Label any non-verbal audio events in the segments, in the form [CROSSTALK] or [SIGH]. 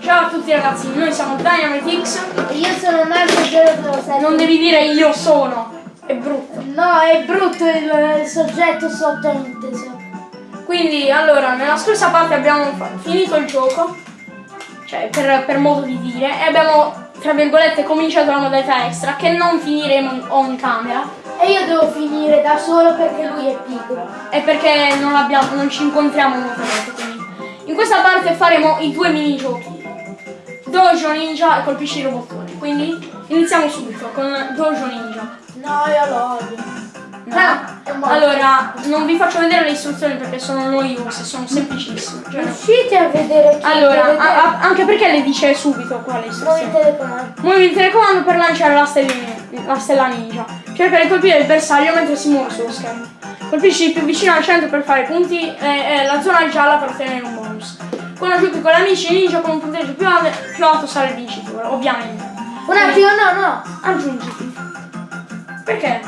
Ciao a tutti ragazzi, noi siamo DynamiteX. E io sono Marco007. Non devi dire io sono, è brutto. No, è brutto il, il soggetto sottointeso. Quindi, allora, nella scorsa parte abbiamo finito il gioco, cioè per, per modo di dire, e abbiamo, tra virgolette, cominciato la modalità extra, che non finiremo in- on camera, E io devo finire da solo perché lui è pigro. e perché non, abbiamo, non ci incontriamo molte volte, quindi. In questa parte faremo i due minigiochi. Dojo Ninja e colpisci i robottoni. Quindi iniziamo subito con Dojo Ninja. No, io lo odio. No. Ah. Allora, non vi faccio vedere le istruzioni perché sono noiose, sono semplicissime. Cioè, Riuscite a vedere chi allora, vedete? a- a- anche perché le dice subito qua le Muovi il istruzioni. telecomando. Muovi il telecomando per lanciare la, stellina- la stella ninja. Cerca di colpire il bersaglio mentre si muove sullo schermo. Colpisci più vicino al centro per fare punti e, e la zona gialla per ottenere un bonus. Giochi con gli amici ninja con un punteggio più alto, più alto sarà il vincitore, ovviamente. Un attimo, no, no. Aggiungiti. Perché?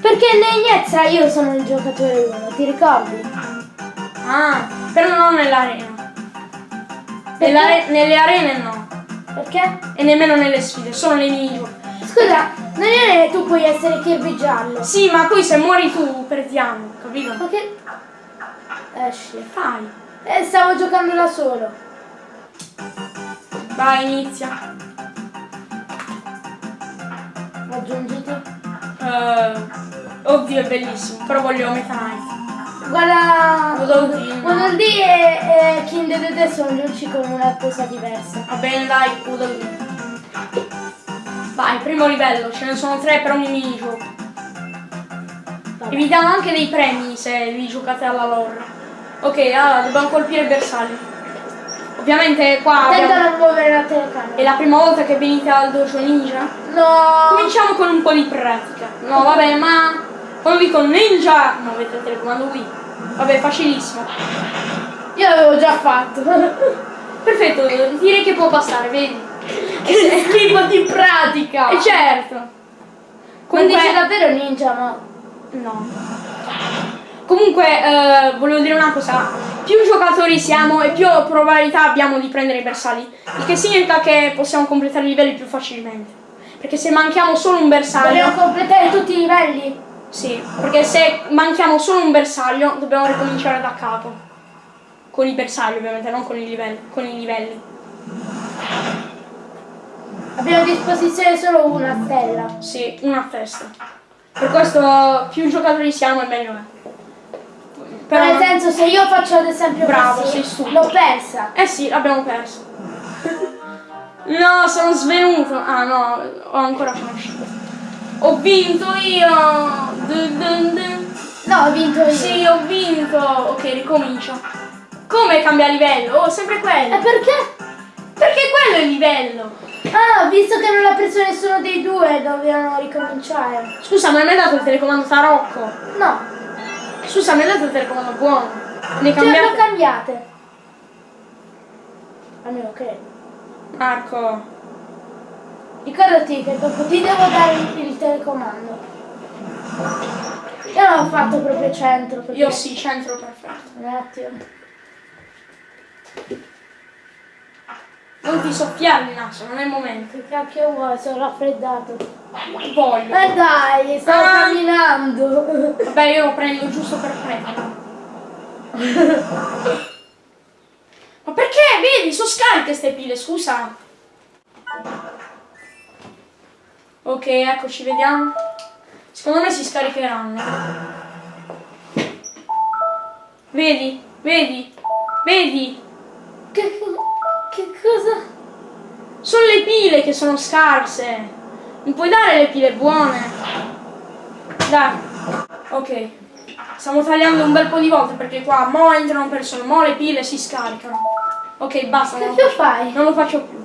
Perché nell'Ignezza io sono il giocatore 1, ti ricordi? Ah, però non nell'arena. Nell'are- nelle arene no. Perché? E nemmeno nelle sfide, solo nei minigiochi. Scusa, nell'arena tu puoi essere Kirby giallo. Sì, ma poi se muori tu perdiamo, capito? Ma che... Esci. Fai. Eh, stavo giocando da solo. Vai, inizia. Aggiungiti. Eh, oddio, è bellissimo, però voglio Meta Knight. Guarda... Udodino. Udodì e, e King Dedede sono gli unici con una cosa diversa. Va bene, dai, Udodino. Vai, primo livello, ce ne sono tre per ogni minigioco. E vi danno anche dei premi se vi giocate alla lore. Ok, allora dobbiamo colpire il bersaglio. Ovviamente qua Attento abbiamo- non muovere la telecamera. è la prima volta che venite al dojo ninja. No! Cominciamo con un po' di pratica. No, vabbè, ma quando dico ninja, non avete il telecomando qui. Vabbè, facilissimo. Io l'avevo già fatto. [LAUGHS] Perfetto, direi che può passare, vedi? che schifo di pratica! E certo. Non Comunque, dice davvero ninja, ma... no. Comunque, eh, volevo dire una cosa. Più giocatori siamo e più probabilità abbiamo di prendere i bersagli. Il che significa che possiamo completare i livelli più facilmente. Perché se manchiamo solo un bersaglio... Vogliamo completare tutti i livelli? Sì, perché se manchiamo solo un bersaglio dobbiamo ricominciare da capo. Con i bersagli ovviamente, non con i livelli. Con i livelli. Abbiamo a disposizione solo una stella. Sì, una testa. Per questo più giocatori siamo e meglio è. Senso, se io faccio ad esempio Bravo, così, sei stupido. l'ho persa. eh sì, l'abbiamo perso. No, sono svenuto. Ah no, ho ancora conosciuto. Ho vinto io. Dun dun dun. No, ho vinto io. Sì, ho vinto. Ok, ricomincio. Come cambia livello? Oh, sempre E quello. perché? Perché quello è il livello. Ah, visto che non l'ha preso nessuno dei due, dovevano ricominciare. Scusa, ma mi hai dato il telecomando Tarocco? No, Scusa, dato il telecomando buono? Ne cioè cambiate? l'ho cambiate. Almeno credo. Marco. Ricordati che dopo ti devo dare il, il telecomando. Io non l'ho fatto proprio centro. Io sì, centro perfetto. Un attimo. Non ti soffiare il naso, non è il momento. Che cacchio vuoi? Sono raffreddato. Voglio. Eh dai, stavo Ah. camminando. Vabbè, io lo prendo giusto per prenderlo. Ma perché? Vedi, sono scariche ste pile, scusa. Ok, eccoci, vediamo. Secondo me si scaricheranno. Vedi? Vedi? Vedi? Che, [LAUGHS] che cosa? Sono le pile che sono scarse. Non puoi dare le pile buone. Dai. Ok. Stiamo tagliando un bel po' di volte perché qua mo entrano persone, mo le pile si scaricano. Ok, basta. Che cacchio fai? non lo faccio più.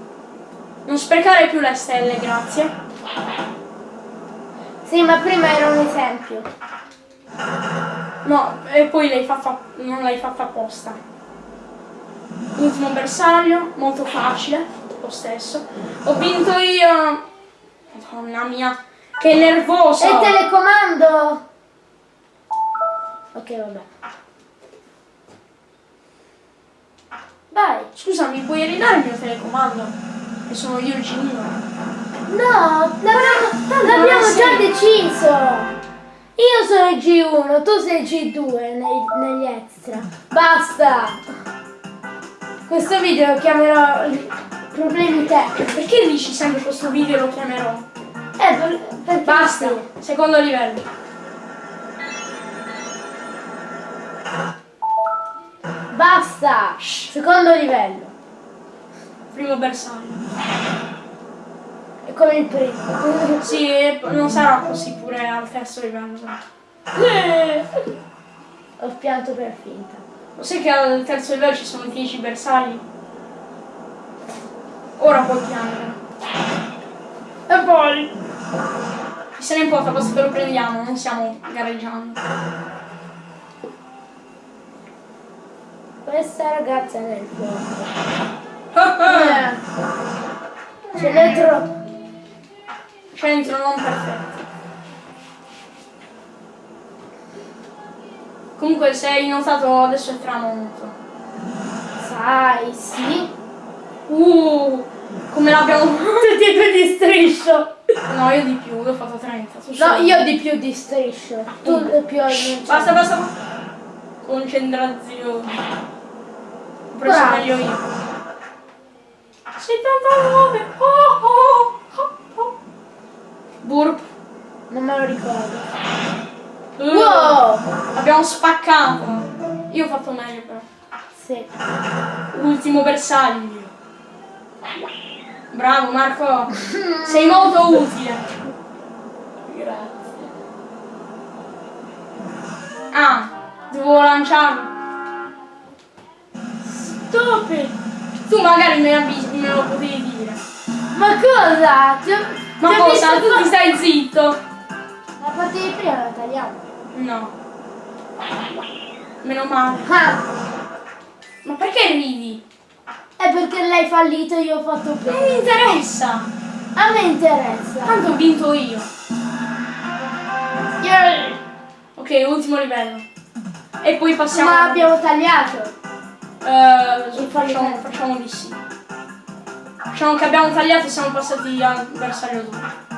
Non sprecare più le stelle, grazie. Sì, ma prima era un esempio. No, e poi l'hai fatta, non l'hai fatta apposta. Ultimo bersaglio, molto facile, lo stesso. Ho vinto io. Madonna mia, che nervoso! E telecomando! Ok, vabbè. Vai. Scusa, mi puoi ridare il mio telecomando? Che sono io il genio. No, l'abbiamo, non già deciso. Io sono il G1, tu sei il G2 nei- negli extra. Basta. Questo video lo chiamerò problemi tecnici. Perché dici sempre questo video lo chiamerò? Eh, per, Basta, secondo livello. Basta. Secondo livello. Primo bersaglio. È come il primo. Sì, non sarà così pure al terzo livello. Eh, Ho pianto per finta. Lo sai che al terzo livello ci sono 10 bersagli? Ora puoi piangere. E poi? Chi se ne importa, basta che lo prendiamo, non stiamo gareggiando. Questa ragazza è nel fuoco. Eh. Ce n'è troppo. Centro non perfetto. Comunque se hai notato adesso è tramonto. Sai, sì. Uh, come l'abbiamo... [LAUGHS] Tutti e due di striscio. No, io di più, ho fatto 30. tu No, io di più di striscio. Tu di più non Basta, basta. Concentrazione. Ho preso Bravo. meglio io. 79. Oh, oh, oh, oh. Burp. Non me lo ricordo. Uh, Wow! Abbiamo spaccato. Io ho fatto meglio però. Sì. Ultimo bersaglio. Bravo Marco. Sei molto utile. Grazie. Ah, devo lanciarlo. Stupid! Tu magari me, me lo potevi dire. Ma cosa? Ti ho- Ma cosa? Tu ti stai zitto? La parte di prima la tagliamo. No. Meno male. Ah, Ma perché ridi? è perché lei fallito e io ho fatto Non mi interessa. A me interessa. Tanto ho vinto io. Yay! Ok, ultimo livello. E poi passiamo. Ma abbiamo tagliato. Il facciamo, facciamo di sì. Facciamo che abbiamo tagliato e siamo passati al bersaglio 2.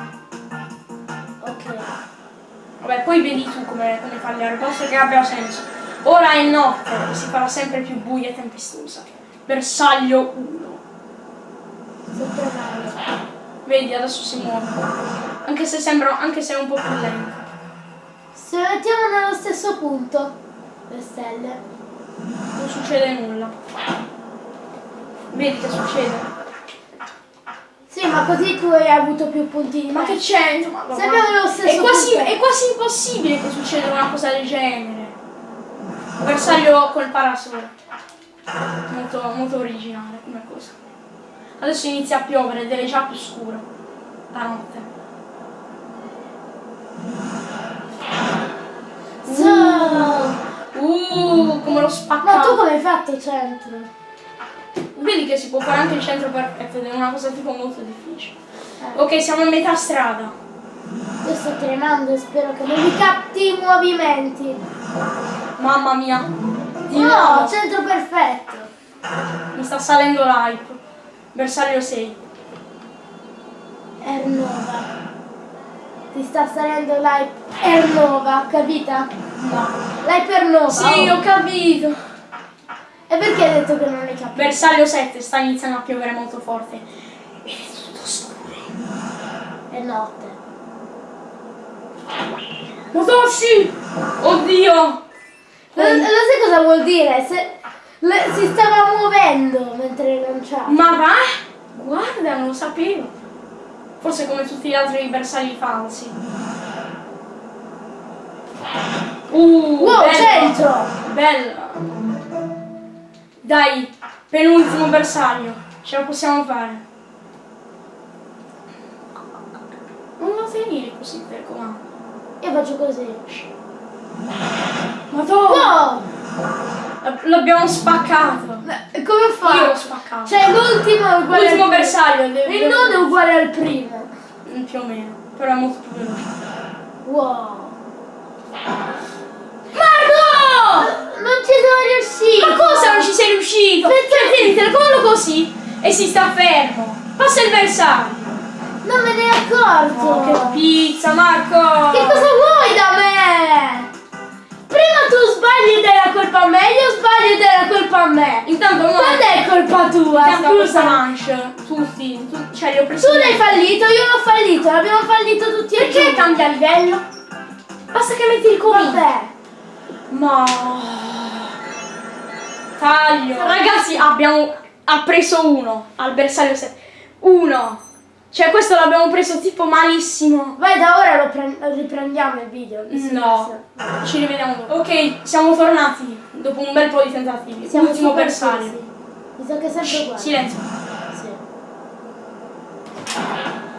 Vabbè, poi vedi tu come, come tagliare, posto che abbia senso. Ora è notte e si farà sempre più buia e tempestosa. Bersaglio 1. Sotto mano. Vedi, adesso si muove. Anche se sembra, anche se è un po' più lento. Se mettiamo nello stesso punto le stelle. Non succede nulla. Vedi che succede? Sì, ma così tu hai avuto più puntini. Ma che c'entra? Ma Se abbiamo lo stesso è quasi, è quasi impossibile che succeda una cosa del genere. Bersaglio col parasole. Molto, molto originale come cosa. Adesso inizia a piovere ed è già più scuro. La notte. So- Uh, come lo Ma tu spaccato. come hai fatto centro? Vedi che si può fare anche il centro perfetto ed è una cosa tipo molto difficile. Eh. Ok, siamo a metà strada. Io sto tremando e spero che non mi capti i movimenti. Mamma mia. Di No, nuovo. centro perfetto. Mi sta salendo l'hype. Bersaglio 6. Ernova. Ti sta salendo l'hype Ernova, capita? No. L'hype Ernova. Sì, ho capito. Detto che non hai capito? Bersaglio 7 sta iniziando a piovere molto forte. Ed è tutto scuro. È notte. Sì! Oddio! Lo, lo sai cosa vuol dire? Se, le- si stava muovendo mentre lanciava. Ma va? Guarda, non lo sapevo. Forse come tutti gli altri bersagli falsi. Uh, Wow, bella. centro! Bella. Dai, penultimo bersaglio. Ce la possiamo fare. Non lo tenere così il telecomando. Io faccio così. Madonna! L- L'abbiamo spaccato. E Come fa? Io l'ho spaccato. Cioè l'ultimo è uguale L'ultimo bersaglio. primo. Il nodo è uguale al primo. Mm, Più o meno. Però è molto più veloce. Wow. Ma no! Non ci sono riuscito! Ma cosa non ci sei riuscito? Perché? Cioè, tieni il telecomando così e si sta fermo. Passa il bersaglio. Non me ne accorgo. Oh, che pizza, Marco! Che cosa vuoi da me? Prima tu sbagli ed è la colpa a me, io sbaglio ed è la colpa a me. Intanto no. Quando è colpa tua? Intanto questa manche, tutti, tu, cioè li ho presi. Tu l'hai fallito, io l'ho fallito, l'abbiamo fallito tutti e Perché cambia livello? Basta che metti il comino. Vabbè. Ma taglio. Ragazzi, abbiamo ha preso uno al bersaglio 7. Uno. Cioè questo l'abbiamo preso tipo malissimo. Vai da ora lo pre- riprendiamo il video. No. Ci rivediamo dopo. Ok, siamo tornati dopo un bel po' di tentativi. Siamo Ultimo super bersaglio. Mi sa che Shh, uguale. Silenzio. Sì.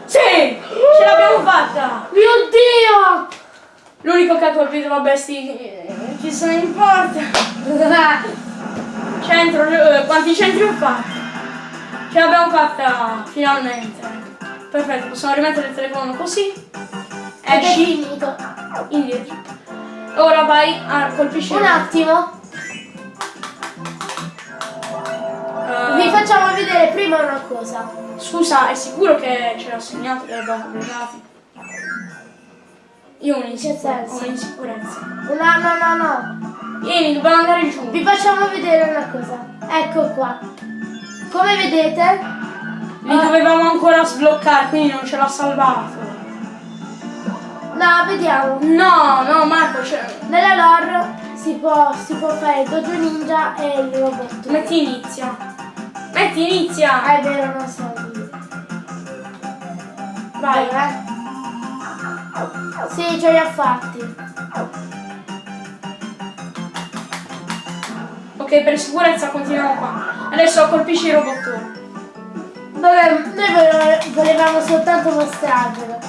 Sì! Ce l'abbiamo fatta! Mio Dio! L'unico che ha colpito, vabbè, sti. Chi se ne importa? [LAUGHS] Centro, eh, quanti centri ho fatto? Ce l'abbiamo fatta finalmente. Perfetto, possiamo rimettere il telefono così. Esci finito. indietro. Ora vai a colpisci. Un attimo, Eh, vi facciamo vedere prima una cosa. Scusa, è sicuro che ce l'ha segnato che l'abbiamo pubblicati? Io ho un'insicurezza. un'insicurezza. No, no, no, no. Vieni, dobbiamo andare giù. Vi facciamo vedere una cosa. Ecco qua. Come vedete, Li dovevamo ancora sbloccare, quindi non ce l'ha salvato. no, vediamo. No, no, Marco, cioè, Nella lore si può, si può fare il dojo ninja e il robot. metti inizia. Metti inizia. Ah, è vero, non so. Vai. Dov'è? Sì, ce li ha fatti. Per sicurezza continuiamo qua. Adesso colpisci il robottone. Vabbè, noi vole- volevamo soltanto mostrarvelo.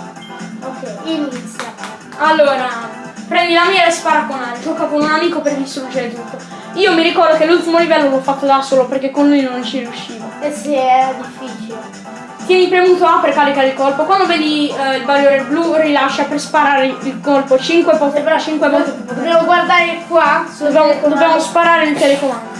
Ok, inizia. Allora, prendi la mira e spara con aria. Gioca con un amico per distruggere tutto. Io mi ricordo che l'ultimo livello l'ho fatto da solo perché con lui non ci riuscivo. Eh sì, è difficile. Tieni premuto A per caricare il colpo. Quando vedi eh, il barriere blu, rilascia per sparare il colpo 5 volte, 5 volte. Dobbiamo guardare qua. Dobbiamo, dobbiamo sparare il telecomando.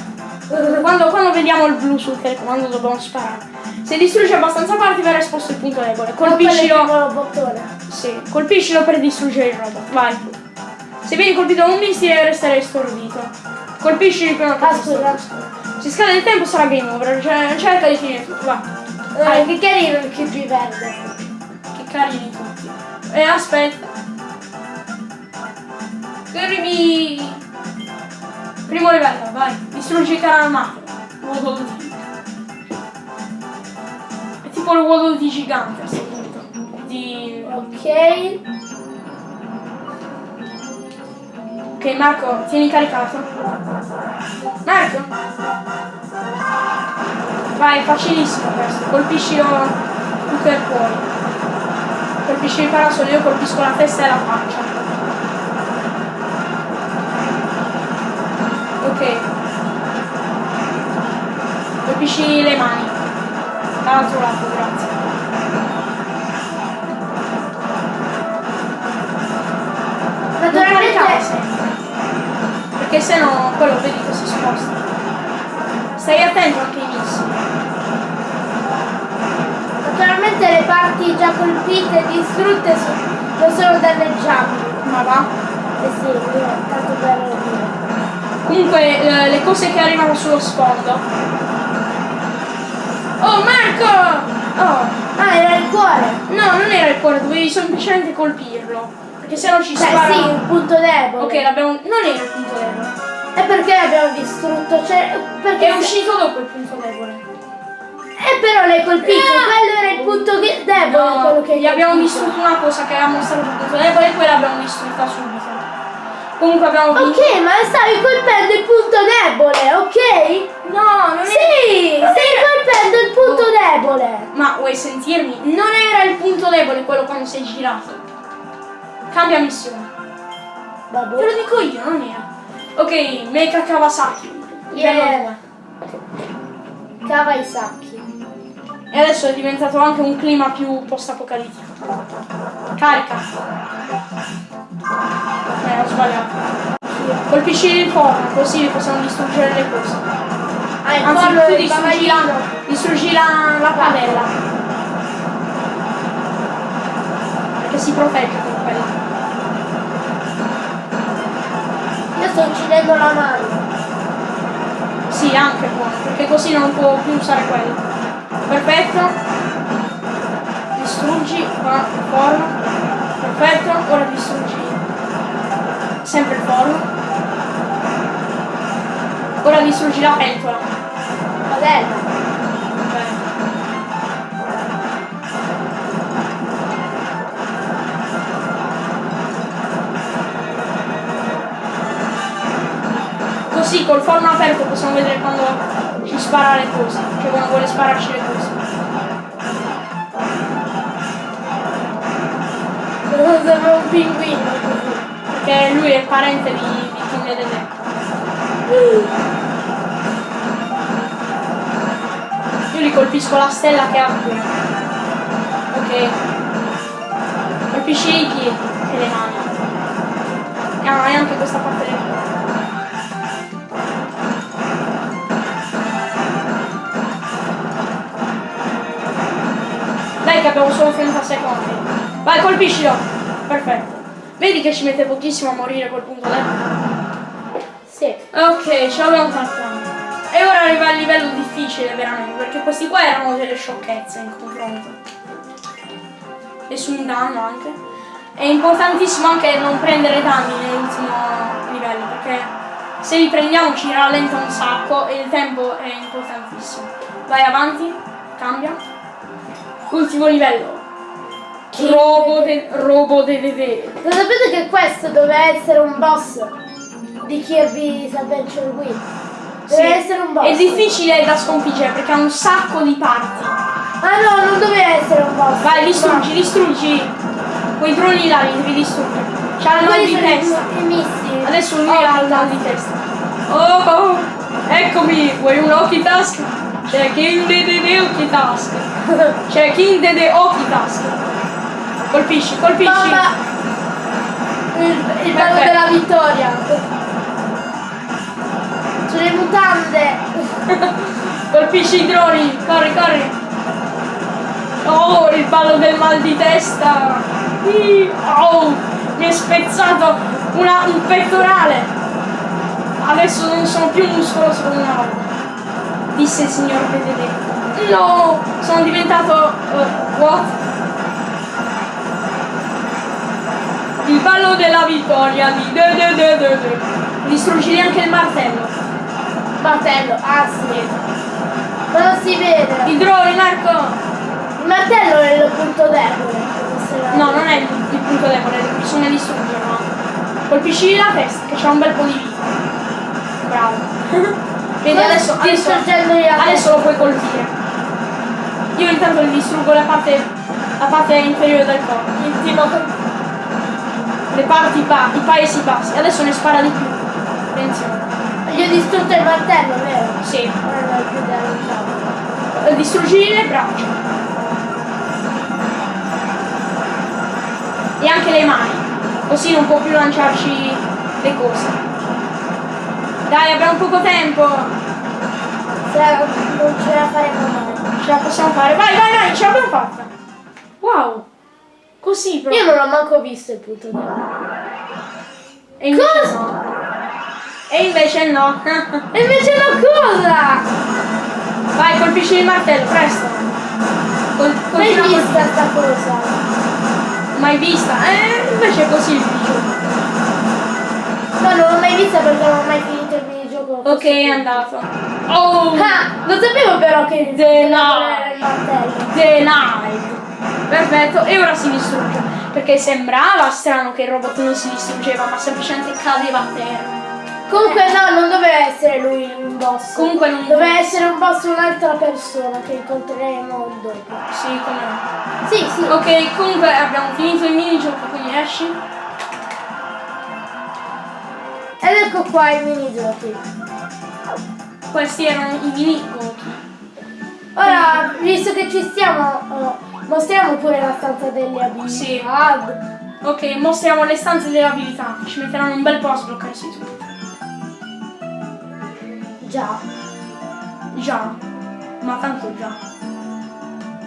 Quando, quando vediamo il blu sul telecomando dobbiamo sparare. Se distruggi abbastanza parti verrà esposto il punto debole. Colpiscilo. Colpiscilo. Sì, colpiscilo per distruggere il robot. Vai. Se vieni colpito da un missile resterai stordito. Colpisci prima che Ah, scusa. Se scade il tempo sarà game over. Cioè, cerca di finire tutto. Va. Eh, che carino il creepy verde. Che carini tutti. E aspetta. Arrivi. Primo livello, vai. Distruggi il carro armato. Waddle Dee. È tipo il Waddle Dee gigante a questo punto. Di... Ok. Ok Marco, tieni caricato. Marco! Vai, facilissimo questo. Colpisci tu che puoi. Colpisci il parasole, io colpisco la testa e la faccia. Ok. Colpisci le mani. Dall'altro lato, grazie. Sempre. Perché se no quello vedi che si sposta. Stai attento anche ai missili. naturalmente le parti già colpite e distrutte non sono danneggiabili. Ma va. Eh sì, io- tanto per dire. Comunque eh, le cose che arrivano sullo sfondo. Oh Marco! Oh! Ah, era il cuore. No, non era il cuore, dovevi semplicemente colpirlo. Perché se no ci Cioè spara. sì, il punto debole. Ok, l'abbiamo. Non era il punto debole. E perché l'abbiamo distrutto? Cioè, perché È uscito dopo il punto debole. Eh però l'hai colpito, quello era il punto che- debole, quello No, che gli abbiamo distrutto una cosa che aveva mostrato il punto debole e poi l'abbiamo distrutta subito. Comunque abbiamo vinto. Ok, ma stavi colpendo il punto debole, ok? No, non è. Sì, stai colpendo il punto debole. Ma vuoi sentirmi? Non era il punto debole quello quando sei girato. Cambia missione. Vabbè. Te lo dico io, non era. Ok, Mecha Kawasaki. Yeah. 2. Cava i sacchi. E adesso è diventato anche un clima più post-apocalittico. Carica. Eh, ho sbagliato. Colpisci il forno, così possiamo distruggere le cose. Ah, il Anzi, pollo tu distruggi la, distruggi la, la padella. Perché si protegge sto uccidendo la mano. Sì, anche buono, perché così non può più usare quello. Perfetto. Distruggi qua il forno. Perfetto, ora distruggi sempre il forno. Ora distruggi la pentola. Padella. Così col forno aperto possiamo vedere quando ci spara le cose, cioè quando vuole spararci le cose. Sembra un pinguino. Perché lui è parente di, di King Dedede. Io gli colpisco la stella che ha qui. Ok. Colpisci i piedi e le mani. Ah, e anche questa che abbiamo solo 30 secondi. Vai, colpiscilo. Perfetto. Vedi che ci mette pochissimo a morire col punto debole? Sì. Ok, ce l'abbiamo fatta. E ora arriva il livello difficile veramente, perché questi qua erano delle sciocchezze in confronto. Nessun danno anche. È importantissimo anche non prendere danni nell'ultimo livello, perché se li prendiamo ci rallenta un sacco e il tempo è importantissimo. Vai avanti, cambia. Ultimo livello. Robo de, robo de, de, de. Lo sapete che questo doveva essere un boss di Kirby's Adventure Wii? Deve Sì. essere un boss. È difficile da sconfiggere perché ha un sacco di parti. Ah no, non doveva essere un boss. Vai, distruggi, distruggi. Quei droni là li devi distruggere. C'ha il Ma mal di testa. Adesso lui Oh, ha il mal di testa. Oh, oh, eccomi, vuoi un Oki Task? C'è King Dede Oki Task. C'è King Dede Oki Task. Colpisci, colpisci. Mamma! Il, il Perfetto. della vittoria. Sulle mutande. [LAUGHS] Colpisci i droni, corri, corri. Oh, il ballo del mal di testa. Oh, mi è spezzato una- un pettorale. Adesso non sono più muscoloso come una volta. Disse il signor Benedetto. No, sono diventato... eh, what? Il ballo della vittoria di... de de de de de. Distruggili anche il martello. Martello. Ah sì. Ma non si vede. I droni, Marco! Il martello è il punto debole. No, non è il, il punto debole, bisogna distruggerlo. Colpisci la testa, che c'ha un bel po' di vita. Bravo. [LAUGHS] Vedi, adesso, adesso, adesso lo puoi colpire. Io intanto gli distruggo la parte, la parte inferiore del corpo. Le parti ba- i paesi bassi. Adesso ne spara di più. Attenzione. Gli ho distrutto il martello, vero? Sì. Eh, Distruggi le braccia. E anche le mani. Così non può più lanciarci le cose. Dai, abbiamo poco tempo. Se non ce la faremo mai. Ce la possiamo fare. Vai, vai, vai, ce l'abbiamo fatta. Wow. Così proprio. Io non ho manco visto il punto debole. E invece Cosa? no. E invece no. [LAUGHS] E invece la cosa! vai, colpisci il martello, presto. Col, Mai vista sta cosa? Mai vista. Eh, invece è così il videogioco. No, non l'ho mai vista perché non ho mai minigioco. Ok, è andato. Oh! Ah, non sapevo però che The il martello. Denied. Perfetto, e ora si distrugge. Perché sembrava strano che il robot non si distruggeva, ma semplicemente cadeva a terra. Comunque no, non doveva essere lui un boss. Comunque non Doveva essere un boss un'altra persona che incontreremo dopo. Sì, come no. Sì, sì. Ok, comunque abbiamo finito il minigioco, quindi esci. Ed ecco qua i minigiochi. Questi erano i minigiochi. Ora, visto che ci stiamo, oh, mostriamo pure la stanza delle abilità. Sì. Ok, mostriamo le stanze delle abilità. Ci metteranno un bel po' a sbloccarsi tutto. Già. Già. Ma tanto già.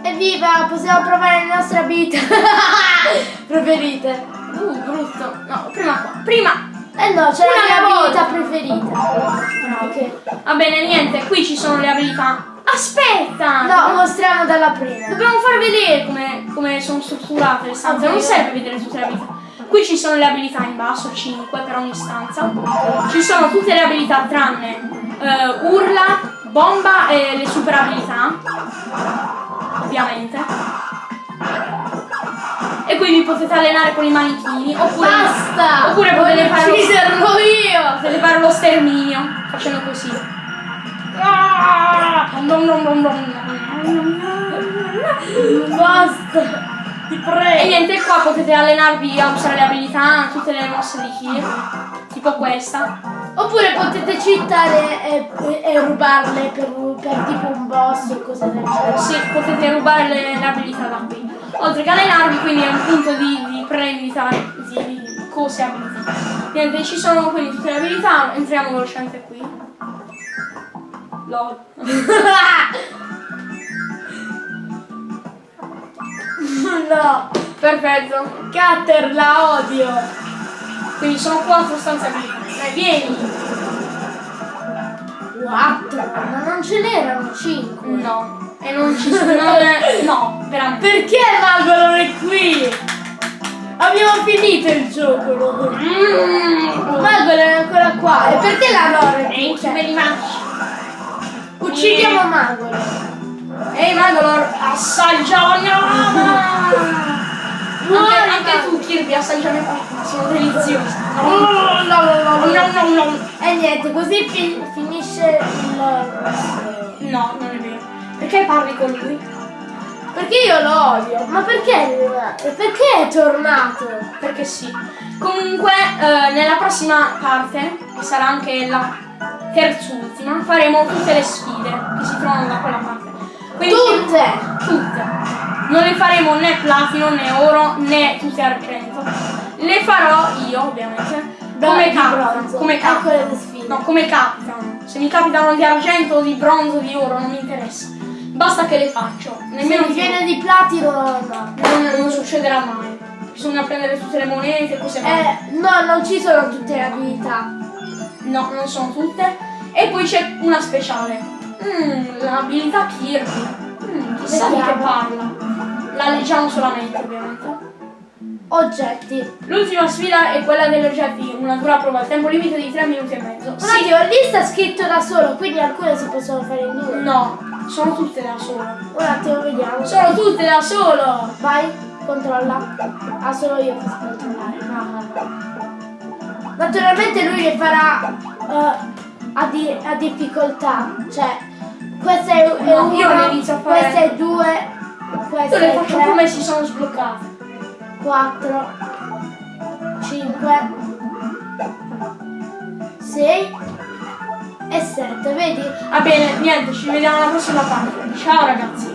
Evviva, possiamo provare le nostre abilità [LAUGHS] preferite. Uh, brutto. No, prima qua. Prima. Eh no, c'è la mia volta. abilità preferita. Ok. Va bene, niente, qui ci sono le abilità. Aspetta! No, mostriamo dalla prima. Dobbiamo far vedere come, come sono strutturate le stanze. Ok. Non serve vedere tutte le abilità. Qui ci sono le abilità in basso, 5 per ogni stanza. Ci sono tutte le abilità tranne eh, urla, bomba e le super abilità. Ovviamente. E qui vi potete allenare con i manichini. Oppure, Basta! Oppure potete fare, lo, ucciderlo io! potete fare lo sterminio facendo così. Ah! Basta! Ti E prego! niente, qua potete allenarvi a usare le abilità, tutte le mosse di Kir, tipo questa. Oppure potete cheatare e, e- e rubarle per, per tipo un boss o cose del genere. Sì, potete rubare le, le abilità da qui. Oltre che allenarvi, quindi è un punto di, di prendita di, cose abilità. Niente, ci sono quindi tutte le abilità, entriamo velocemente qui. LOL. [LAUGHS] no! Perfetto. Cutter la odio! Quindi sono quattro stanze abilità. Dai, vieni. 4! Ma non ce n'erano 5! No. E non ci sono. non no, veramente. Perché Magolo è qui? Abbiamo finito il gioco noi! Mm. Magolo è ancora qua! E perché la Lore è qui? Much. Uccidiamo Magolo! Ehi Mandalor, assaggia la [LAUGHS] mia lama! Muori, Anche, anche tu Kirby assaggia le patate, sono deliziose. Oh, no, no, no, no. No, no, no. E niente, così fi- finisce il... No, non è vero. Perché parli con lui? Perché io lo odio? Ma perché? Perché è tornato? Perché sì. Comunque, eh, nella prossima parte, che sarà anche la terzultima, faremo tutte le sfide che si trovano da quella parte. Quindi, Tutte! Tutte. Non le faremo né platino, né oro, né tutte argento. Le farò io, ovviamente. Come di capitano. Come Ecco capitano. sfide. No, come capitano. Se mi capitano di argento, di bronzo, di oro, non mi interessa. Basta che le faccio. Se Nemmeno mi viene di platino, no. non, non succederà mai. Bisogna prendere tutte le monete, cose varie. Eh, no, non ci sono tutte le abilità. No, non sono tutte. E poi c'è una speciale. Mm, l'abilità Kirby. Mm, chissà di che parla. La leggiamo solamente, ovviamente. Oggetti. L'ultima sfida è quella degli oggetti, una dura prova, tempo limite di 3 minuti e mezzo. Un attimo, lì sta scritto da solo, quindi alcune si possono fare in due. No, sono tutte da solo. Un attimo, vediamo. Sono tutte da solo! Vai, controlla. Ah, solo io posso controllare. Naturalmente lui le farà eh, a, di- a difficoltà. Cioè, questa è, è No, io uno, le inizio a fare- questa è due, questa Io le faccio tre, come si sono sbloccate. 4, 5, 6 e 7, vedi? Va bene, niente, ci vediamo alla prossima parte. Ciao ragazzi!